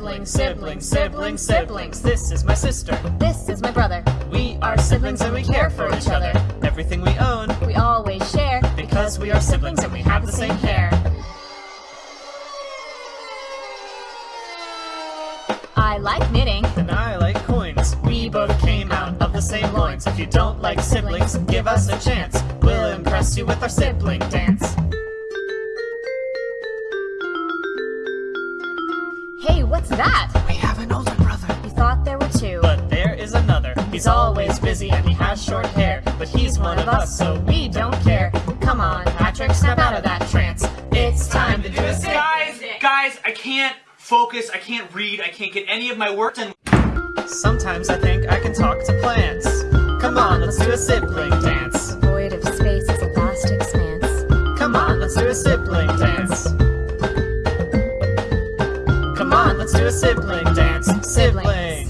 Siblings, siblings, siblings, siblings. This is my sister. This is my brother. We are siblings and we care for each other. Everything we own, We always share because we are siblings and we have the same hair. I like knitting. And I like coins. We both came out of the same loins. If you don't like siblings, give us a chance. We'll impress you with our sibling dance. Hey, what's that? We have an older brother. You thought there were two. But there is another. He's always busy and he has short hair. But he's one of us, so we don't care. Come on, Patrick, snap out of that trance. It's time to do a sibling Guys, guys, I can't focus, I can't read, I can't get any of my work done. Sometimes I think I can talk to plants. Come on, let's do a sibling dance. Void of space is a vast expanse. Come on, let's do a sibling dance. Let's do a sibling dance. Sibling